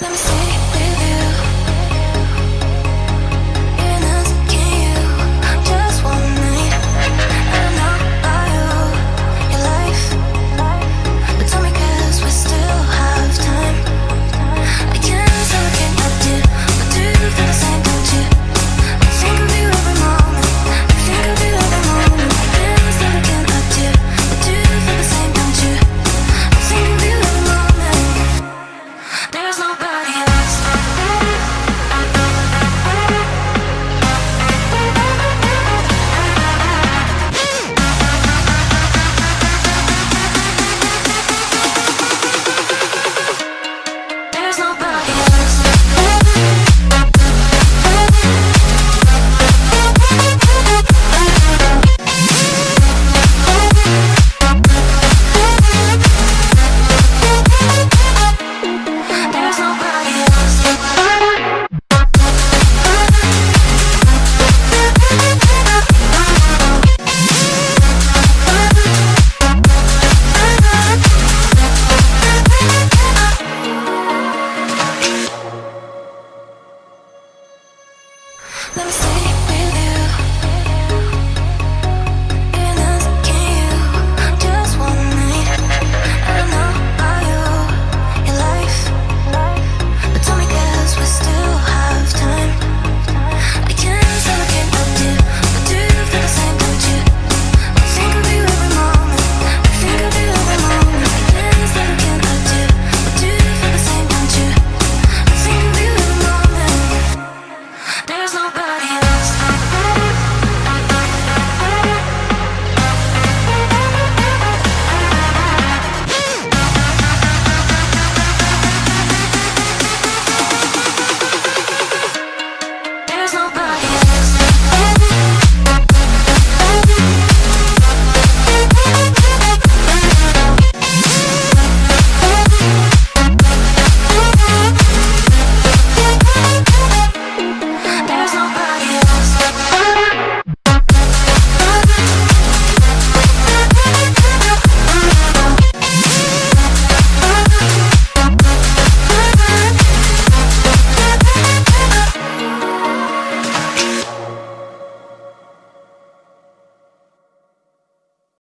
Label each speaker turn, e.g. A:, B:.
A: Let me see. Let me see.